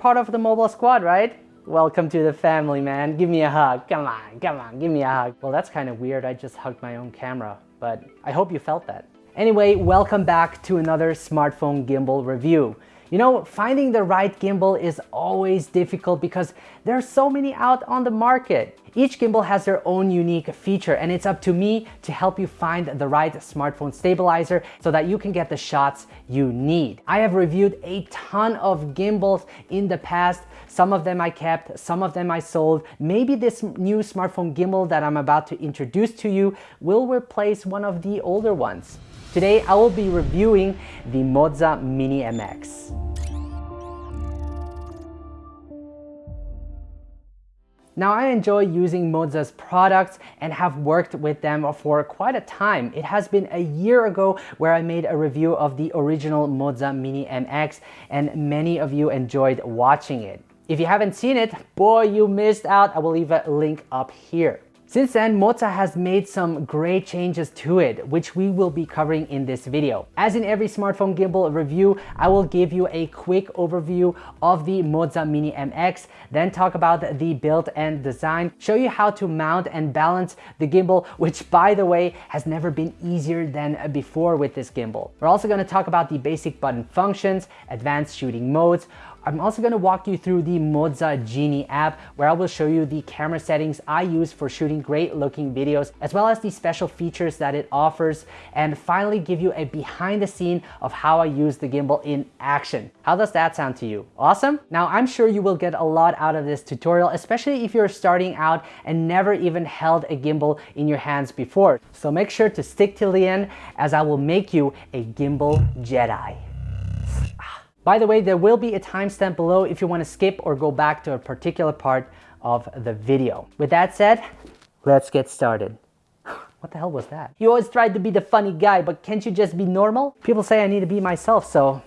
Part of the mobile squad, right? Welcome to the family, man. Give me a hug. Come on, come on, give me a hug. Well, that's kind of weird. I just hugged my own camera, but I hope you felt that. Anyway, welcome back to another smartphone gimbal review. You know, finding the right gimbal is always difficult because there are so many out on the market. Each gimbal has their own unique feature and it's up to me to help you find the right smartphone stabilizer so that you can get the shots you need. I have reviewed a ton of gimbals in the past. Some of them I kept, some of them I sold. Maybe this new smartphone gimbal that I'm about to introduce to you will replace one of the older ones. Today I will be reviewing the Moza Mini MX. Now I enjoy using Moza's products and have worked with them for quite a time. It has been a year ago where I made a review of the original Moza Mini MX and many of you enjoyed watching it. If you haven't seen it, boy, you missed out. I will leave a link up here. Since then, Moza has made some great changes to it, which we will be covering in this video. As in every smartphone gimbal review, I will give you a quick overview of the Moza Mini MX, then talk about the build and design, show you how to mount and balance the gimbal, which by the way, has never been easier than before with this gimbal. We're also gonna talk about the basic button functions, advanced shooting modes, I'm also going to walk you through the Moza Genie app where I will show you the camera settings I use for shooting great looking videos as well as the special features that it offers and finally give you a behind the scene of how I use the gimbal in action. How does that sound to you? Awesome? Now I'm sure you will get a lot out of this tutorial especially if you're starting out and never even held a gimbal in your hands before. So make sure to stick till the end as I will make you a gimbal Jedi. By the way, there will be a timestamp below if you want to skip or go back to a particular part of the video. With that said, let's get started. What the hell was that? You always tried to be the funny guy, but can't you just be normal? People say I need to be myself, so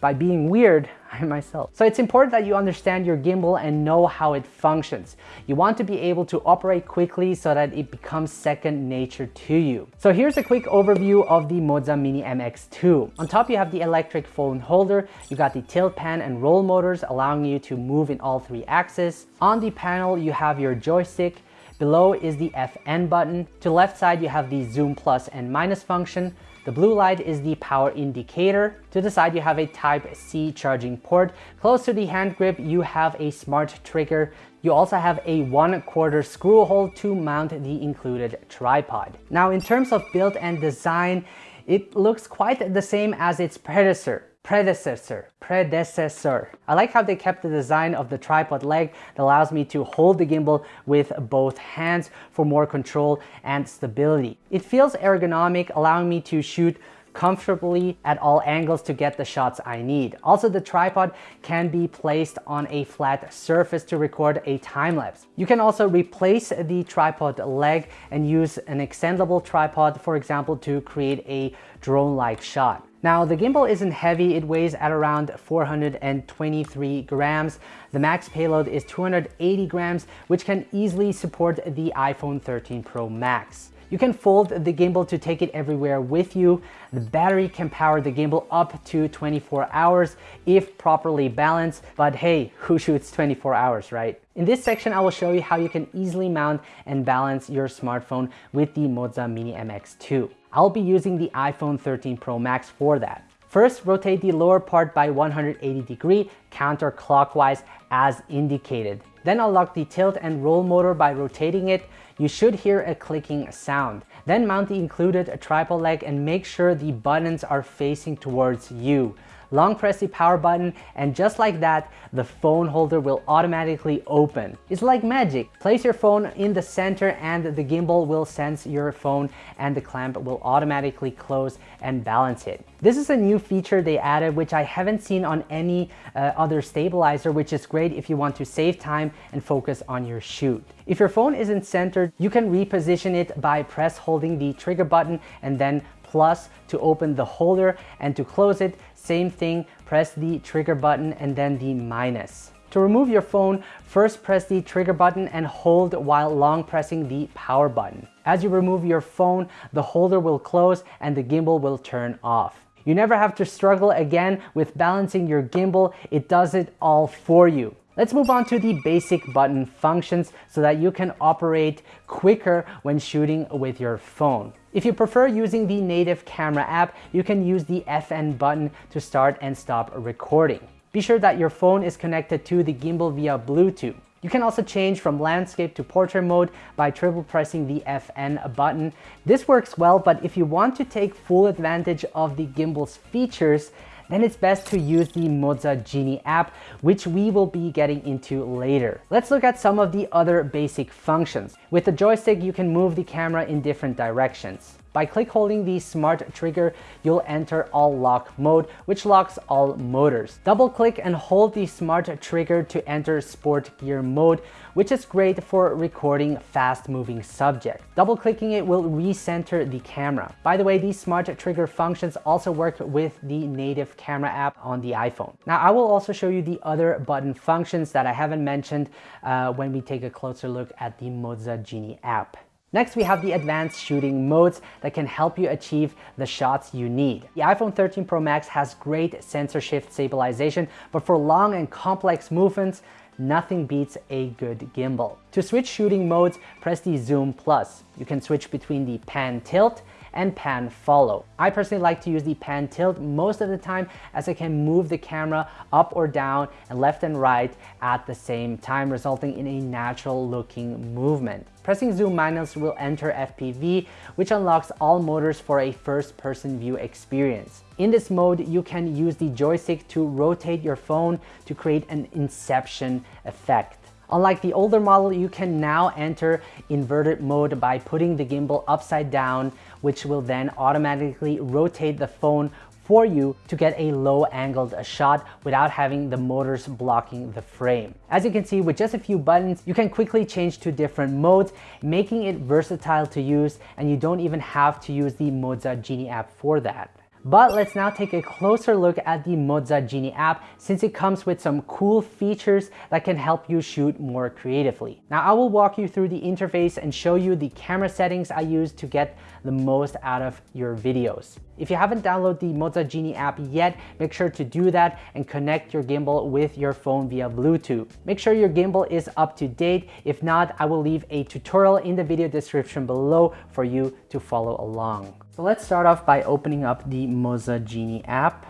by being weird, I myself. So it's important that you understand your gimbal and know how it functions. You want to be able to operate quickly so that it becomes second nature to you. So here's a quick overview of the Moza Mini MX2. On top you have the electric phone holder, you got the tilt pan and roll motors allowing you to move in all three axes. On the panel you have your joystick, Below is the FN button. To left side, you have the zoom plus and minus function. The blue light is the power indicator. To the side, you have a Type-C charging port. Close to the hand grip, you have a smart trigger. You also have a one quarter screw hole to mount the included tripod. Now, in terms of build and design, it looks quite the same as its predecessor predecessor, predecessor. I like how they kept the design of the tripod leg that allows me to hold the gimbal with both hands for more control and stability. It feels ergonomic, allowing me to shoot comfortably at all angles to get the shots I need. Also, the tripod can be placed on a flat surface to record a time lapse. You can also replace the tripod leg and use an extendable tripod, for example, to create a drone-like shot. Now the gimbal isn't heavy, it weighs at around 423 grams. The max payload is 280 grams, which can easily support the iPhone 13 Pro Max. You can fold the gimbal to take it everywhere with you. The battery can power the gimbal up to 24 hours if properly balanced, but hey, who shoots 24 hours, right? In this section, I will show you how you can easily mount and balance your smartphone with the Moza Mini MX2. I'll be using the iPhone 13 Pro Max for that. First, rotate the lower part by 180 degree counterclockwise as indicated. Then unlock the tilt and roll motor by rotating it. You should hear a clicking sound. Then mount the included tripod leg and make sure the buttons are facing towards you long press the power button, and just like that, the phone holder will automatically open. It's like magic. Place your phone in the center and the gimbal will sense your phone and the clamp will automatically close and balance it. This is a new feature they added which I haven't seen on any uh, other stabilizer which is great if you want to save time and focus on your shoot. If your phone isn't centered, you can reposition it by press holding the trigger button and then plus to open the holder and to close it, same thing, press the trigger button and then the minus. To remove your phone, first press the trigger button and hold while long pressing the power button. As you remove your phone, the holder will close and the gimbal will turn off. You never have to struggle again with balancing your gimbal. It does it all for you. Let's move on to the basic button functions so that you can operate quicker when shooting with your phone. If you prefer using the native camera app, you can use the FN button to start and stop recording. Be sure that your phone is connected to the gimbal via Bluetooth. You can also change from landscape to portrait mode by triple pressing the FN button. This works well, but if you want to take full advantage of the gimbal's features, then it's best to use the Moza Genie app, which we will be getting into later. Let's look at some of the other basic functions. With the joystick, you can move the camera in different directions. By click holding the smart trigger, you'll enter all lock mode, which locks all motors. Double click and hold the smart trigger to enter sport gear mode, which is great for recording fast moving subjects. Double clicking it will recenter the camera. By the way, these smart trigger functions also work with the native camera app on the iPhone. Now, I will also show you the other button functions that I haven't mentioned uh, when we take a closer look at the Moza Genie app. Next, we have the advanced shooting modes that can help you achieve the shots you need. The iPhone 13 Pro Max has great sensor shift stabilization, but for long and complex movements, nothing beats a good gimbal. To switch shooting modes, press the Zoom Plus. You can switch between the pan tilt and pan follow. I personally like to use the pan tilt most of the time as I can move the camera up or down and left and right at the same time, resulting in a natural looking movement. Pressing zoom minus will enter FPV, which unlocks all motors for a first-person view experience. In this mode, you can use the joystick to rotate your phone to create an inception effect. Unlike the older model, you can now enter inverted mode by putting the gimbal upside down, which will then automatically rotate the phone for you to get a low angled shot without having the motors blocking the frame. As you can see, with just a few buttons, you can quickly change to different modes, making it versatile to use, and you don't even have to use the Moza Genie app for that. But let's now take a closer look at the Moza Genie app since it comes with some cool features that can help you shoot more creatively. Now I will walk you through the interface and show you the camera settings I use to get the most out of your videos. If you haven't downloaded the Moza Genie app yet, make sure to do that and connect your gimbal with your phone via Bluetooth. Make sure your gimbal is up to date. If not, I will leave a tutorial in the video description below for you to follow along. So let's start off by opening up the Moza Genie app.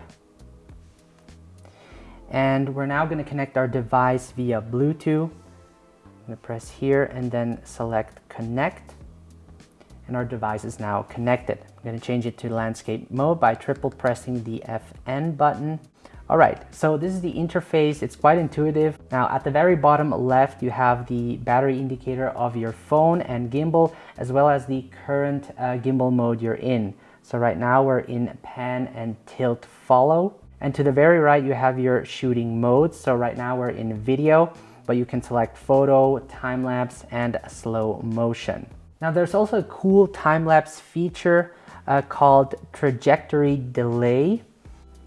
And we're now going to connect our device via Bluetooth. I'm to press here and then select connect. And our device is now connected. I'm to change it to landscape mode by triple pressing the FN button. All right, so this is the interface. It's quite intuitive. Now at the very bottom left, you have the battery indicator of your phone and gimbal, as well as the current uh, gimbal mode you're in. So right now we're in pan and tilt follow. And to the very right, you have your shooting modes. So right now we're in video, but you can select photo, time lapse, and slow motion. Now there's also a cool time lapse feature uh, called trajectory delay.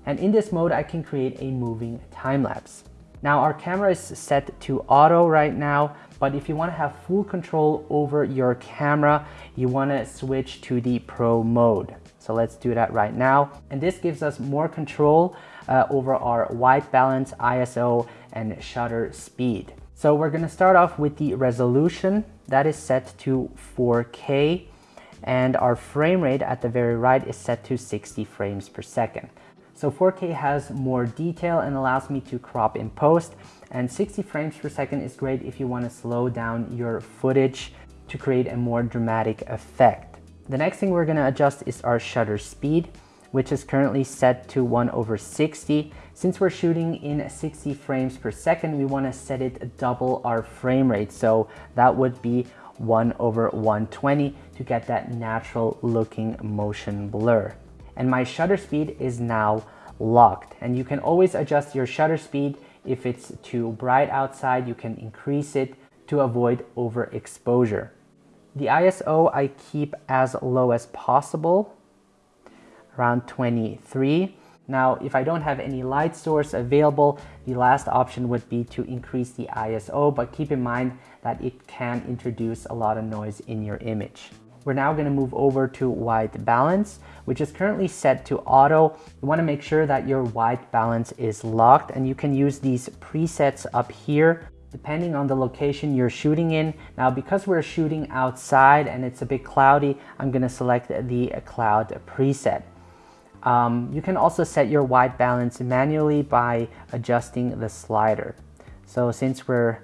And in this mode, I can create a moving time lapse. Now our camera is set to auto right now, but if you wanna have full control over your camera, you wanna switch to the pro mode. So let's do that right now. And this gives us more control uh, over our white balance, ISO, and shutter speed. So we're gonna start off with the resolution that is set to 4K and our frame rate at the very right is set to 60 frames per second. So 4K has more detail and allows me to crop in post and 60 frames per second is great if you want to slow down your footage to create a more dramatic effect. The next thing we're going to adjust is our shutter speed which is currently set to 1 over 60. Since we're shooting in 60 frames per second, we want to set it double our frame rate. So that would be 1 over 120 to get that natural looking motion blur and my shutter speed is now locked. And you can always adjust your shutter speed. If it's too bright outside, you can increase it to avoid overexposure. The ISO I keep as low as possible, around 23. Now, if I don't have any light source available, the last option would be to increase the ISO, but keep in mind that it can introduce a lot of noise in your image. We're now gonna move over to white balance, which is currently set to auto. You wanna make sure that your white balance is locked and you can use these presets up here depending on the location you're shooting in. Now, because we're shooting outside and it's a bit cloudy, I'm gonna select the cloud preset. Um, you can also set your white balance manually by adjusting the slider. So since we're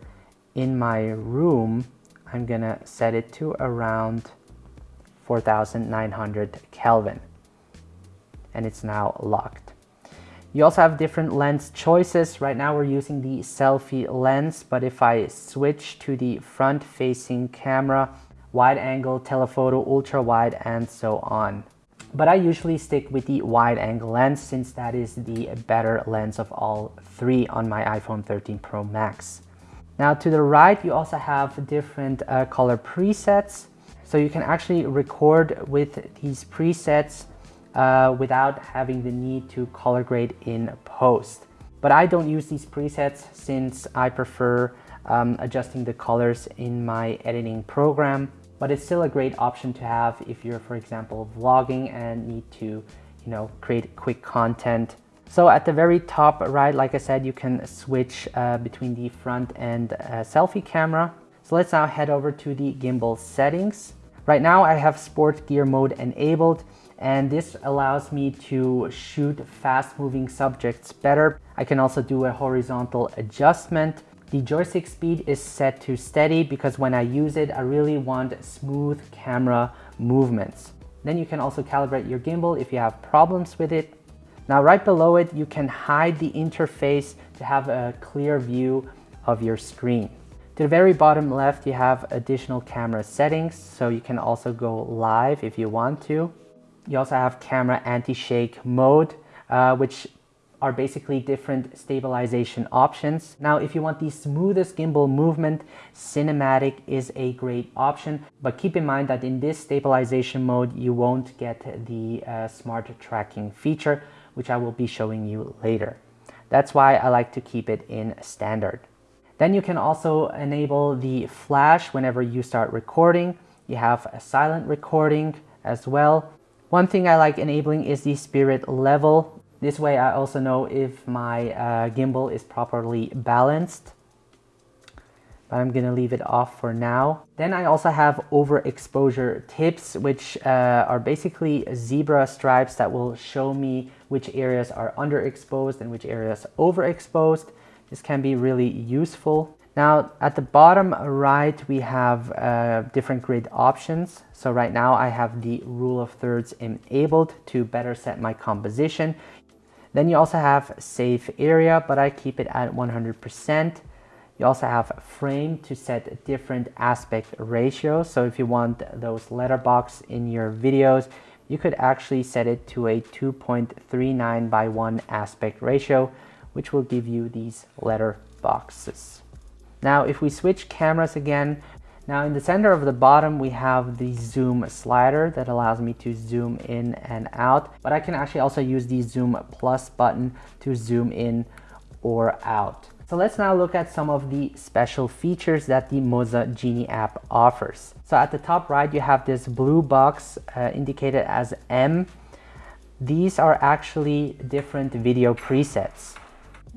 in my room, I'm gonna set it to around 4900 Kelvin and it's now locked. You also have different lens choices. Right now we're using the selfie lens, but if I switch to the front facing camera, wide angle, telephoto, ultra wide, and so on. But I usually stick with the wide angle lens since that is the better lens of all three on my iPhone 13 Pro Max. Now to the right, you also have different uh, color presets. So you can actually record with these presets uh, without having the need to color grade in post. But I don't use these presets since I prefer um, adjusting the colors in my editing program. But it's still a great option to have if you're, for example, vlogging and need to, you know, create quick content. So at the very top right, like I said, you can switch uh, between the front and uh, selfie camera. So let's now head over to the gimbal settings. Right now I have sport gear mode enabled and this allows me to shoot fast moving subjects better. I can also do a horizontal adjustment. The joystick speed is set to steady because when I use it, I really want smooth camera movements. Then you can also calibrate your gimbal if you have problems with it. Now right below it, you can hide the interface to have a clear view of your screen. To the very bottom left, you have additional camera settings, so you can also go live if you want to. You also have camera anti-shake mode, uh, which are basically different stabilization options. Now, if you want the smoothest gimbal movement, cinematic is a great option, but keep in mind that in this stabilization mode, you won't get the uh, smart tracking feature, which I will be showing you later. That's why I like to keep it in standard. Then you can also enable the flash whenever you start recording. You have a silent recording as well. One thing I like enabling is the spirit level. This way I also know if my uh, gimbal is properly balanced. But I'm gonna leave it off for now. Then I also have overexposure tips, which uh, are basically zebra stripes that will show me which areas are underexposed and which areas overexposed. This can be really useful. Now at the bottom right, we have uh, different grid options. So right now I have the rule of thirds enabled to better set my composition. Then you also have safe area, but I keep it at 100%. You also have frame to set different aspect ratios. So if you want those letterbox in your videos, you could actually set it to a 2.39 by 1 aspect ratio, which will give you these letter boxes. Now, if we switch cameras again, now in the center of the bottom, we have the zoom slider that allows me to zoom in and out, but I can actually also use the zoom plus button to zoom in or out. So let's now look at some of the special features that the Moza Genie app offers. So at the top right, you have this blue box uh, indicated as M. These are actually different video presets.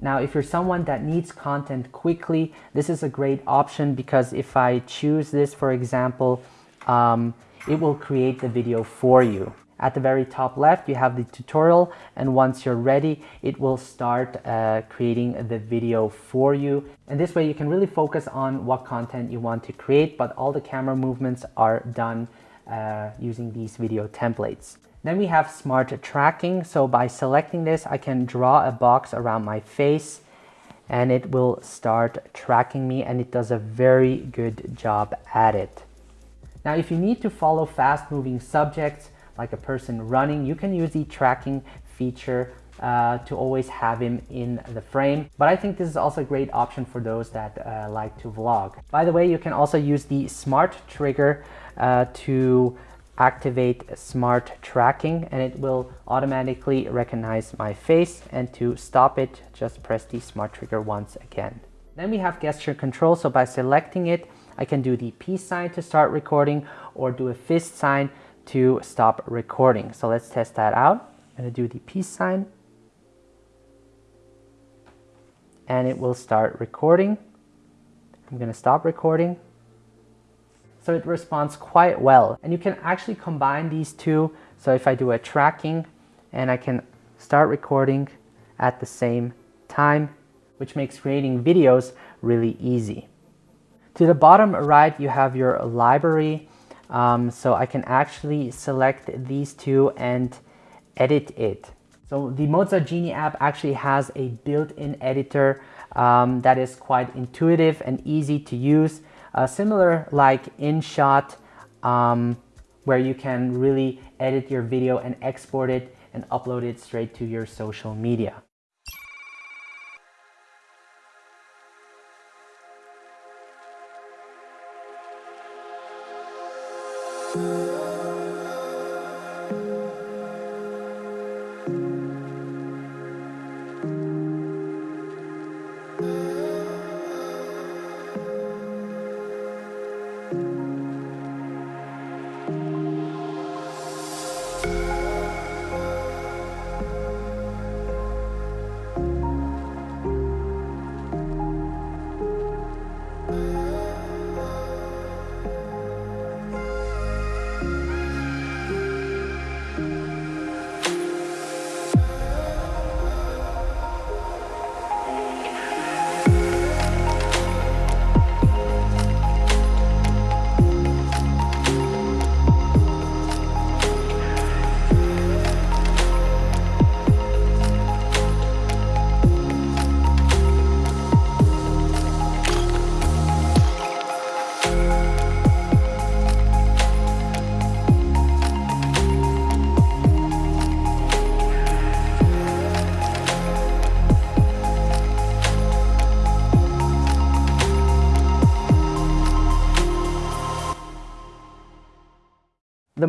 Now, if you're someone that needs content quickly, this is a great option because if I choose this, for example, um, it will create the video for you. At the very top left, you have the tutorial and once you're ready, it will start uh, creating the video for you. And this way you can really focus on what content you want to create, but all the camera movements are done uh, using these video templates. Then we have smart tracking. So by selecting this, I can draw a box around my face and it will start tracking me and it does a very good job at it. Now, if you need to follow fast moving subjects like a person running, you can use the tracking feature uh, to always have him in the frame. But I think this is also a great option for those that uh, like to vlog. By the way, you can also use the smart trigger uh, to activate smart tracking and it will automatically recognize my face and to stop it just press the smart trigger once again. Then we have gesture control so by selecting it I can do the peace sign to start recording or do a fist sign to stop recording. So let's test that out. I'm gonna do the peace sign and it will start recording. I'm gonna stop recording. So it responds quite well. And you can actually combine these two. So if I do a tracking and I can start recording at the same time, which makes creating videos really easy. To the bottom right, you have your library. Um, so I can actually select these two and edit it. So the Moza Genie app actually has a built-in editor um, that is quite intuitive and easy to use. Uh, similar like InShot, um, where you can really edit your video and export it and upload it straight to your social media.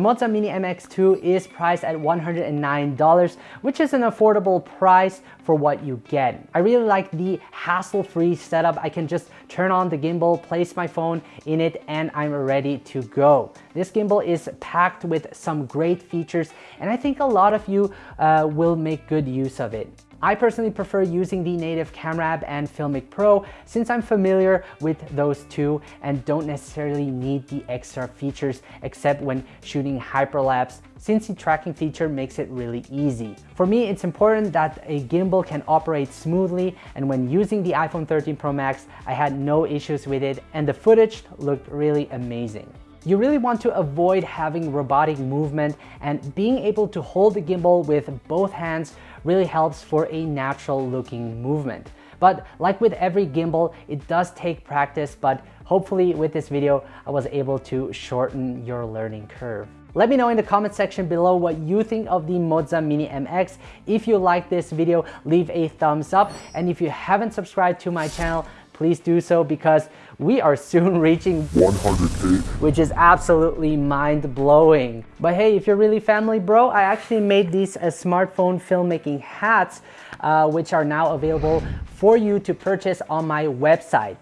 Moza Mini MX2 is priced at $109, which is an affordable price for what you get. I really like the hassle-free setup. I can just turn on the gimbal, place my phone in it, and I'm ready to go. This gimbal is packed with some great features, and I think a lot of you uh, will make good use of it. I personally prefer using the native Camera App and Filmic Pro since I'm familiar with those two and don't necessarily need the extra features except when shooting hyperlapse since the tracking feature makes it really easy. For me, it's important that a gimbal can operate smoothly and when using the iPhone 13 Pro Max, I had no issues with it and the footage looked really amazing. You really want to avoid having robotic movement and being able to hold the gimbal with both hands really helps for a natural looking movement. But like with every gimbal, it does take practice, but hopefully with this video, I was able to shorten your learning curve. Let me know in the comment section below what you think of the Moza Mini MX. If you like this video, leave a thumbs up. And if you haven't subscribed to my channel, please do so because we are soon reaching 100k which is absolutely mind-blowing but hey if you're really family bro i actually made these uh, smartphone filmmaking hats uh, which are now available for you to purchase on my website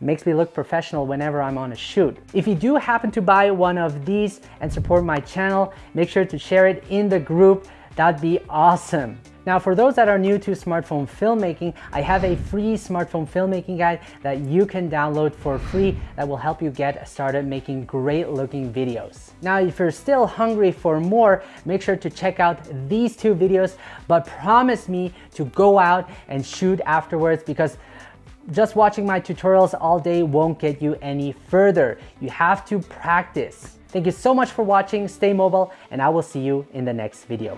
makes me look professional whenever I'm on a shoot. If you do happen to buy one of these and support my channel, make sure to share it in the group. That'd be awesome. Now for those that are new to smartphone filmmaking, I have a free smartphone filmmaking guide that you can download for free that will help you get started making great looking videos. Now if you're still hungry for more, make sure to check out these two videos, but promise me to go out and shoot afterwards because just watching my tutorials all day won't get you any further. You have to practice. Thank you so much for watching, stay mobile, and I will see you in the next video.